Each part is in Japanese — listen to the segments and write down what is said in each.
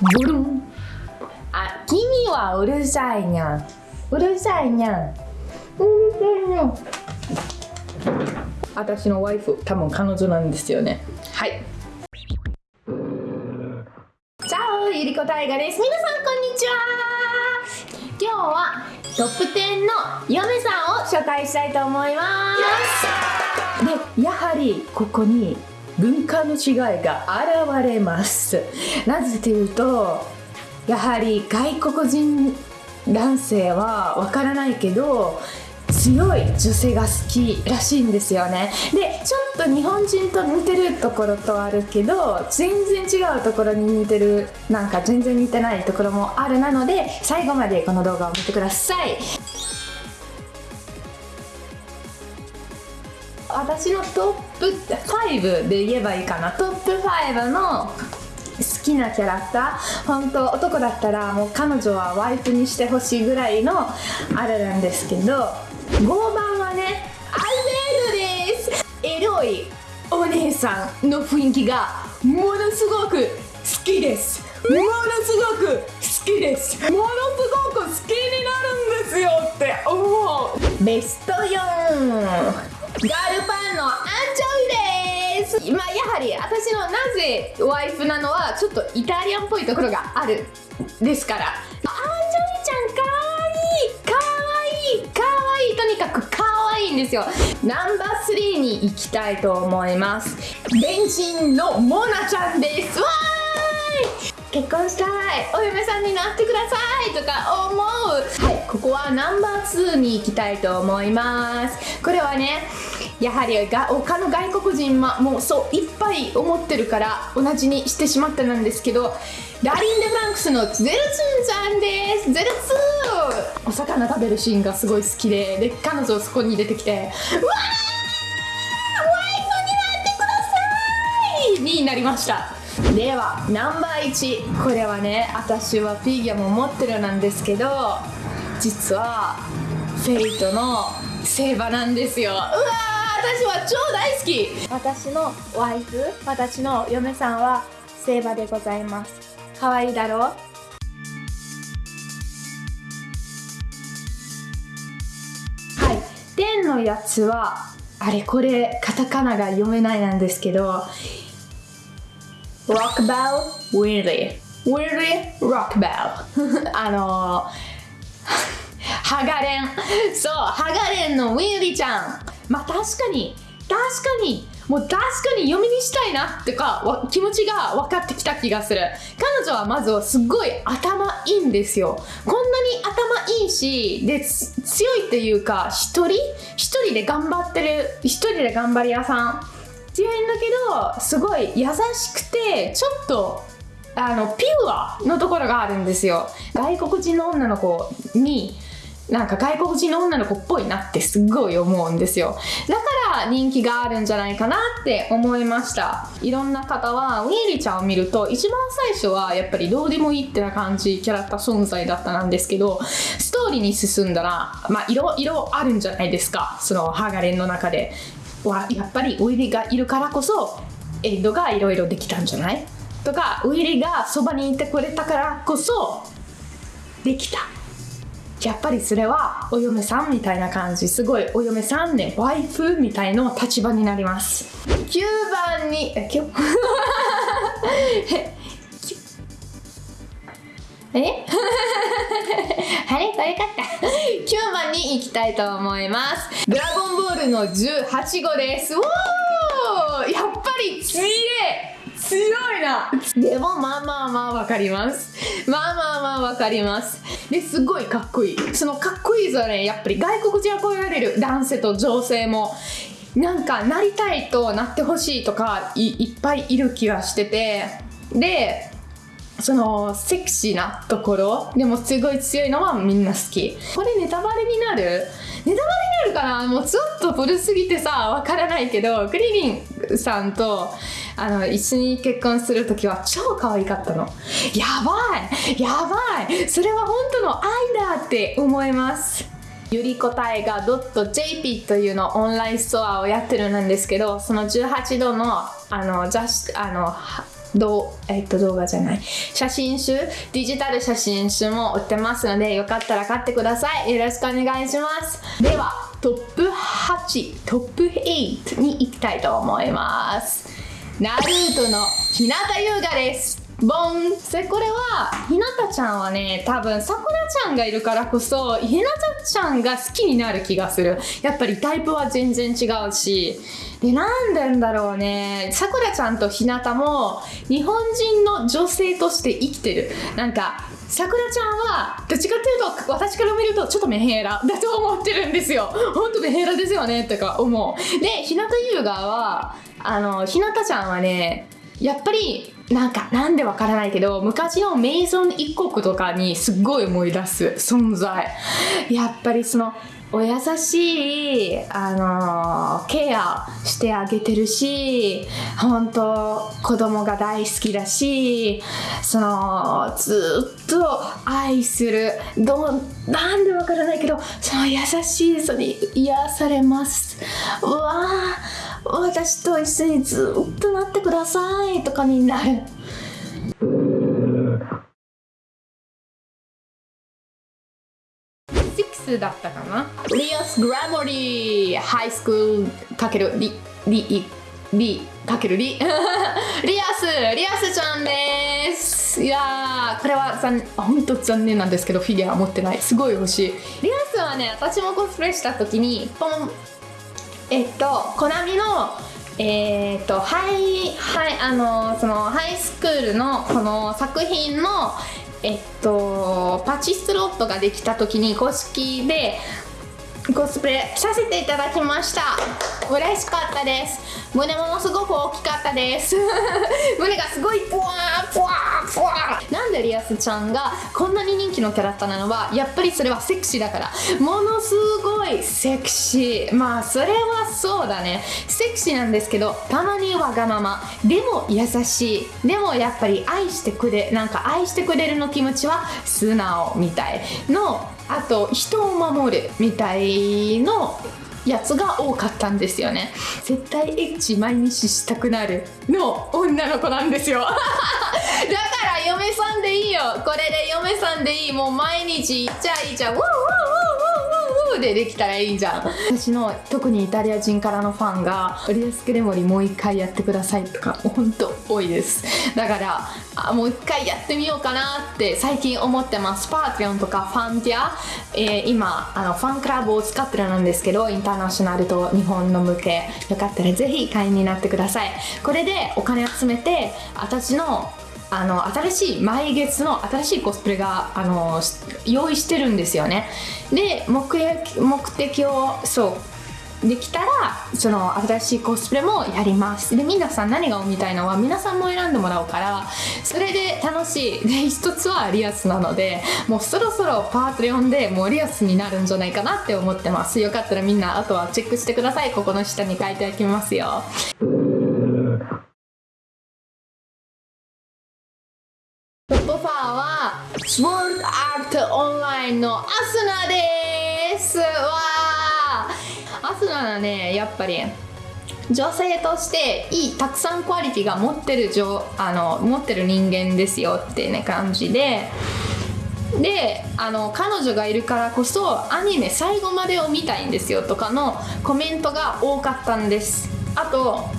ブルンあ君はうるさいにゃんうるさいにゃんうるさいにゃん私のワイフ多分彼女なんですよねはいチャオゆりこたいがです皆さんこんにちは今日はトップ10の嫁さんを紹介したいと思います。でやはりここに文化の違いが現れます。なぜというとやはり外国人男性はわからないけど強い女性が好きらしいんですよね。でちょっと日本人と似てるところとあるけど全然違うところに似てるなんか全然似てないところもあるなので最後までこの動画を見てください。私のトップ5で言えばいいかな。トップ5の好きなキャラクター。本当男だったらもう彼女はワイプにしてほしいぐらいのあれなんですけど5番はねアレールです。エロいお姉さんの雰囲気がものすごく好きです。ものすごく好きです。ものすごく好きになるんですよって思う。ベスト4ールパンのアンチョイです。まあやはり私のなぜワイフなのはちょっとイタリアンっぽいところがあるですから。アンチョイちゃんかわいいかわいいかわいいとにかくかわいいんですよ。ナンバー3に行きたいと思います。ベンチンのモナちゃんです。わーい！結婚したい。お嫁さんになってくださいとか思う。はいここはナンバー2に行きたいと思います。これはねやはりが他の外国人もうそういっぱい思ってるから同じにしてしまったなんですけどラリン・デ・フランクスのゼルツンさんです。ゼルツー。お魚食べるシーンがすごい好きでで彼女そこに出てきてうわー!ワイフになってください!になりました。ではナンバー1これはね私はフィギュアも持ってるなんですけど実はフェイトのセーバなんですよ。うわー!私は超大好き。私のワイフ私の嫁さんはセーバーでございます。可愛いだろ？うはい。天のやつはあれこれカタカナが読めないなんですけど Rockbell Willie Willie Rockbell あの ハガレン。そうハガレンのウィリちゃんまあ確かに確かにもう確かに読みにしたいなってか気持ちが分かってきた気がする。彼女はまずすっごい頭いいんですよ。こんなに頭いいしで強いっていうか一人？一人で頑張ってる一人で頑張り屋さん。強いんだけどすごい優しくてちょっとあのピュアのところがあるんですよ。外国人の女の子になんか外国人の女の子っぽいなってすっごい思うんですよ。だから人気があるんじゃないかなって思いました。いろんな方はウィーリちゃんを見ると一番最初はやっぱりどうでもいいってな感じキャラクター存在だったなんですけどストーリーに進んだらまあいろいろあるんじゃないですか。そのハガレンの中で。はやっぱりウィリがいるからこそエイドがいろいろできたんじゃない？とかウィリがそばにいてくれたからこそできた。やっぱりそれはお嫁さんみたいな感じすごいお嫁さんねワイフみたいな立場になります。9番にえ今日え？あれ？これかった。9番に行きたいと思います。ドラゴンボールの18号です。おー！やっぱり強い強いな！でもまあまあまあわかります。まあまあまあわかります。ですごいかっこいい。そのかっこいいぞね。やっぱり外国人憧れる男性と女性も。なんかなりたいとなってほしいとかいっぱいいる気がしてて。でそのセクシーなところでもすごい強いのはみんな好き。これネタバレになる？ネタバレになるかな？もうちょっと古すぎてさわからないけどクリリンさんとあの一緒に結婚する時は超可愛かったの。やばい！やばい！それは本当の愛だって思います。ゆりこたえが .jp というのオンラインストアをやってるなんですけどその18度のあのジャスあのど、えっと、動画じゃない。写真集、デジタル写真集も売ってますので、よかったら買ってください。よろしくお願いします。では、トップ8、トップ8に行きたいと思います。ナルートの日向優雅です。ボンそれこれは、ひなたちゃんはね、多分、さくらちゃんがいるからこそ、ひなたちゃんが好きになる気がする。やっぱりタイプは全然違うし。で、なんでんだろうね。さくらちゃんとひなたも、日本人の女性として生きてる。なんか、さくらちゃんは、どっちかっていうと、私から見ると、ちょっとメヘラだと思ってるんですよ。ほんとメヘラですよね、とか思う。で、ひなた優雅は、あの、ひなたちゃんはね、やっぱり、なんか、なんでわからないけど、昔のメイソン一国とかにすっごい思い出す存在。やっぱりその、お優しい、あのケアしてあげてるし、本当子供が大好きだし、その、ずっと愛する、どう、なんでわからないけど、その優しさに癒されます。うわぁ、私と一緒にずっとなってくださいとかになる。6だったかな リアス・グラモリーハイスクールかけるリリリかけるリリアスリアスちゃんです。いやーこれは残本当残念なんですけどフィギュア持ってない。すごい欲しい。リアスはね私もコスプレした時にポンえっとコナミのえー、っとハイハイあのそのハイスクールのこの作品のえっとパチスロットができた時に公式でコスプレさせていただきました。嬉しかったです。胸ものすごく大きかったです。胸がすごいポワーポワスちゃんがこんなに人気のキャラクターなのはやっぱりそれはセクシーだから。ものすごいセクシー。まあそれはそうだね。セクシーなんですけどたまにわがまま。でも優しい。でもやっぱり愛してくれなんか愛してくれるの気持ちは素直みたい。のあと人を守るみたいのやつが多かったんですよね。絶対エッチ毎日したくなるの女の子なんですよ。だ よ。これで嫁さんでいい。もう毎日。イチャイチャウォーウォーウォーウォーウォーでできたらいいじゃん。私の特にイタリア人からのファンがリアスクレモリもう一回やってくださいとか本当多いです。だからあもう一回やってみようかなって最近思ってます。パーティオンとかファンティア、えー今あのファンクラブを使ってるんですけどインターナショナルと日本の向けよかったらぜひ会員になってください。これでお金集めて私のあの新しい毎月の新しいコスプレがあの用意してるんですよね。で目的目的をそうできたらその新しいコスプレもやります。で皆さん何が見たいのは皆さんも選んでもらおうからそれで楽しい。で一つはリアスなのでもうそろそろパートレオンでもうリアスになるんじゃないかなって思ってます。よかったらみんなあとはチェックしてください。ここの下に書いておきますよ。トップ5はスワードアートオンラインのアスナです。わー。アスナはねやっぱり女性としていいたくさんクオリティが持ってるあの持ってる人間ですよってね感じで。であの彼女がいるからこそアニメ最後までを見たいんですよとかのコメントが多かったんです。あと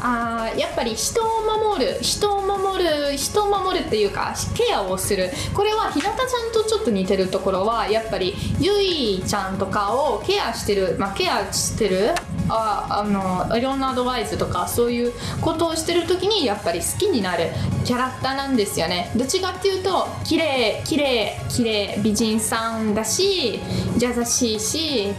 あやっぱり人を守る人を守る人を守るっていうかケアをする。これは日向ちゃんとちょっと似てるところはやっぱりゆいちゃんとかをケアしてる、まあ、ケアしてるああのいろんなアドバイスとかそういうことをしてる時にやっぱり好きになるキャラクターなんですよね。どっちかっていうと綺麗綺麗綺麗美人さんだし優しいし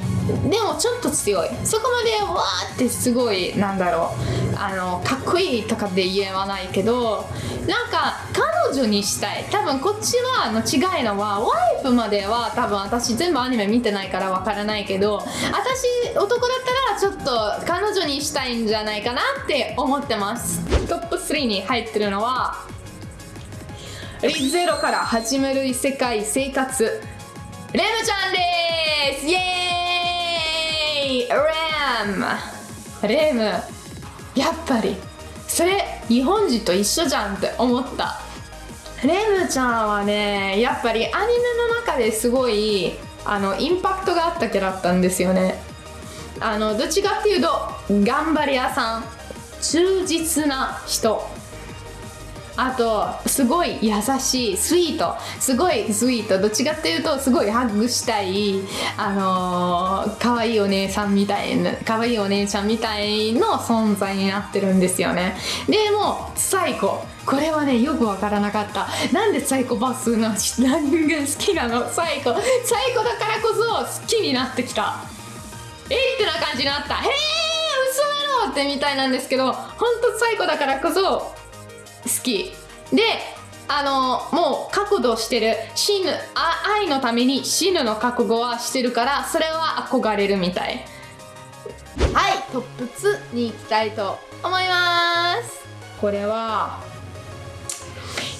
でもちょっと強い。そこまでわーってすごいなんだろう。あのかっこいいとかで言わないけどなんか彼女にしたい。多分こっちはの違いのはワイプまでは多分私全部アニメ見てないからわからないけど私男だったらちょっと彼女にしたいんじゃないかなって思ってます。トップ3に入ってるのはリゼロから始める異世界生活。レムちゃんです！イエーイ！レム。レム。やっぱり。それ日本人と一緒じゃんって思った。レムちゃんはねやっぱりアニメの中ですごいあのインパクトがあったキャラだったんですよね。あのどっちかっていうと頑張り屋さん。忠実な人。あとすごい優しいスイートすごいスイートどっちかっていうとすごいハグしたいあのー、可愛いお姉さんみたいな可愛いお姉ちゃんみたいの存在になってるんですよね。でも最高これはねよくわからなかった。なんでサイコパスの？人が好きなの。サイコサイコだからこそ好きになってきた。えってな感じになった。へえ嘘だろってみたいなんですけど本当サイコだからこそ好き。であのもう覚悟してる。死ぬあ愛のために死ぬの覚悟はしてるからそれは憧れるみたい。はいトップ2に行きたいと思います。これは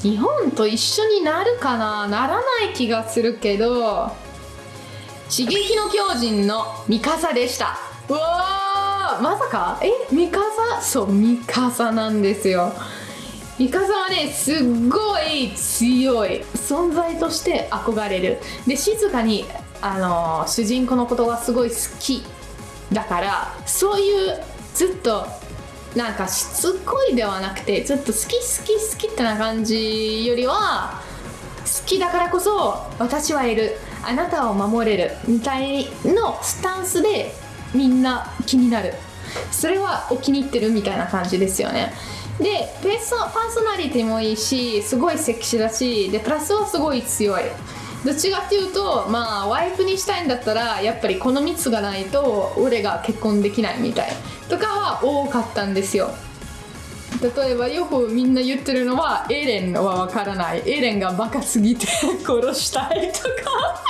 日本と一緒になるかな？ならない気がするけど刺激の巨人のミカサでした。うわーまさか？えミカサ？そうミカサなんですよミカサはねすっごい強い存在として憧れる。で静かにあの主人公のことがすごい好きだからそういうずっとなんかしつこいではなくてずっと好き好き好きってな感じよりは好きだからこそ私はいる。あなたを守れる。みたいのスタンスでみんな気になる。それはお気に入ってるみたいな感じですよね。でペースパーソナリティもいいしすごいセクシーだしでプラスはすごい強い。どっちかっていうとまあワイプにしたいんだったらやっぱりこの3つがないと俺が結婚できないみたい。とかは多かったんですよ。例えばよくみんな言ってるのはエレンはわからない。エレンがバカすぎて 殺したいとか。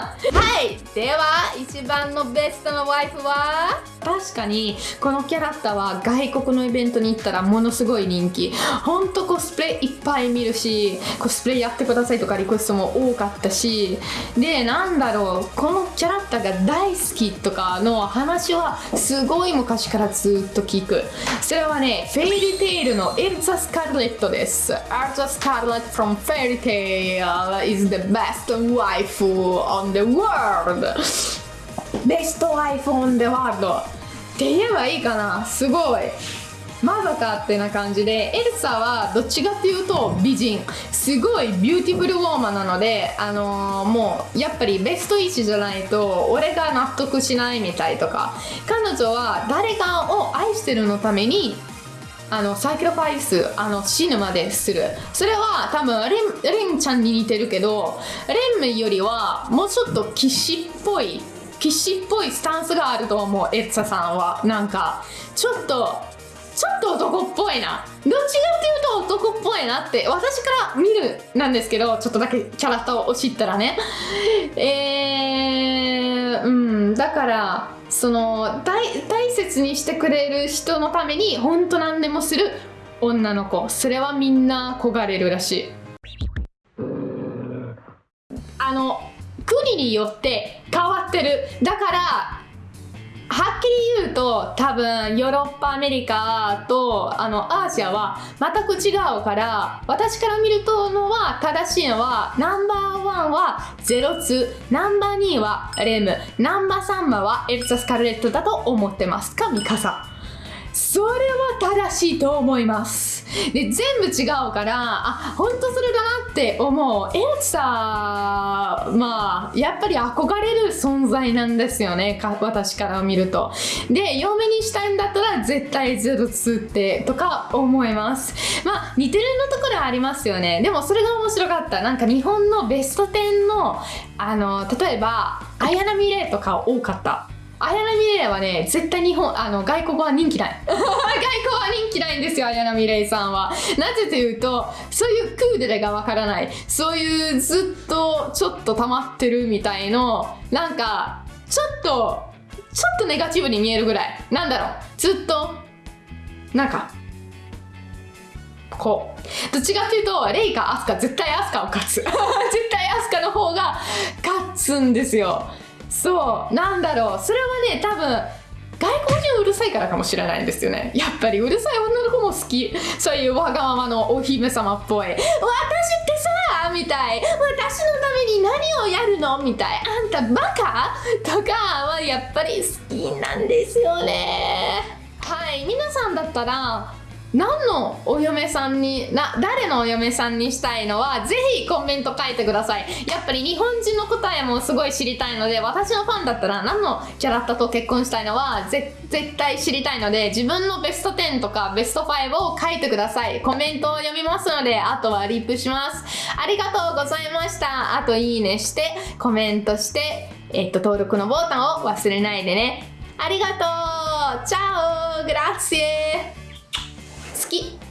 はい。では一番のベストのワイフは確かにこのキャラクターは外国のイベントに行ったらものすごい人気。ほんとコスプレいっぱい見るしコスプレやってくださいとかリクエストも多かったしでなんだろうこのキャラクターが大好きとかの話はすごい昔からずっと聞く。それはねフェイリテイルのエルザ・スカーレットです。エルザ・スカーレット from Fairy Tail is the best wife on the world best wife on the world って言えばいいかな。すごい。まさかってな感じでエルザはどっちかっていうと美人。すごい beautiful woman なのであのー、もうやっぱりベスト1じゃないと俺が納得しないみたいとか。彼女は誰かを愛してるのためにあのサイクロファイスあの死ぬまでする。それは多分レンレンちゃんに似てるけどレンよりはもうちょっと騎士っぽい騎士っぽいスタンスがあると思うエッツァさんは。なんかちょっとちょっと男っぽいな。どっちかっていうと男っぽいなって私から見るなんですけどちょっとだけキャラクターを知ったらね。えー、うんだからその大大切にしてくれる人のために本当何でもする女の子。それはみんな焦れるらしい。あの国によって変わってる。だからはっきり言うと多分ヨーロッパアメリカとあのアーシアは全く違うから私から見るとのは正しいのはナンバーワンはゼロツナンバー2はレムナンバー3はエルサ・スカルレットだと思ってます。かミカサそれは正しいと思います。で全部違うからあ本当それだなって思う。エルサまあやっぱり憧れる存在なんですよね。私から見ると。で嫁にしたいんだったら絶対ゼロツってとか思います。まあ似てるのところありますよね。でもそれが面白かった。なんか日本のベスト10のあの例えば綾波レイとか多かった。綾波レイはね絶対日本あの外国は人気ない。外国は人気ないんですよ綾波レイさんは。なぜというとそういうクーデレがわからない。そういうずっとちょっと溜まってるみたいのなんかちょっとちょっとネガティブに見えるぐらい。なんだろう。ずっとなんかこう。どっちかっていうとレイかアスカ絶対アスカを勝つ。絶対アスカの方が勝つんですよそう。なんだろう。それはね多分外国人うるさいからかもしれないんですよね。やっぱりうるさい女の子も好き。そういうわがままのお姫様っぽい。私ってさみたい。私のために何をやるの？みたい。あんたバカ？とかはやっぱり好きなんですよね。はい皆さんだったら何のお嫁さんにな誰のお嫁さんにしたいのはぜひコメント書いてください。やっぱり日本人の答えもすごい知りたいので私のファンだったら何のキャラクターと結婚したいのは絶対知りたいので自分のベスト10とかベスト5を書いてください。コメントを読みますのであとはリップします。ありがとうございました。あといいねしてコメントしてえっと登録のボタンを忘れないでね。ありがとう。チャオ。グラッシエ好き